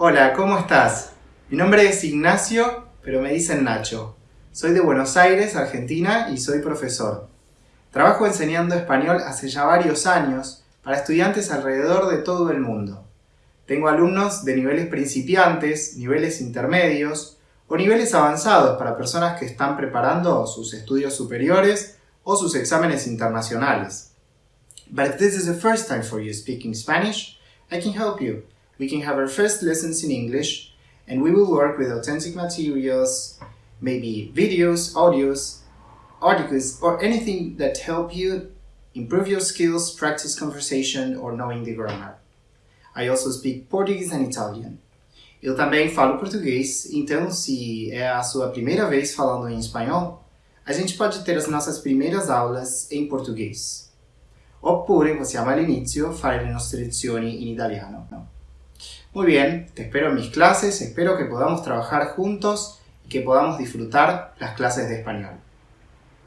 Hola, ¿cómo estás? Mi nombre es Ignacio, pero me dicen Nacho. Soy de Buenos Aires, Argentina, y soy profesor. Trabajo enseñando español hace ya varios años para estudiantes alrededor de todo el mundo. Tengo alumnos de niveles principiantes, niveles intermedios o niveles avanzados para personas que están preparando sus estudios superiores o sus exámenes internacionales. But if this is the first time for you speaking Spanish, I can help you. We can have our first lessons in English and we will work with authentic materials, maybe videos, audios, articles, or anything that help you improve your skills, practice conversation, or knowing the grammar. I also speak Portuguese and Italian. Eu também falo português, então se é a sua primeira vez falando em espanhol, a gente pode ter as nossas primeiras aulas em português. Oppure possiamo all'inizio fare le nostre lezioni in italiano. Muy bien, te espero en mis clases, espero que podamos trabajar juntos y que podamos disfrutar las clases de español.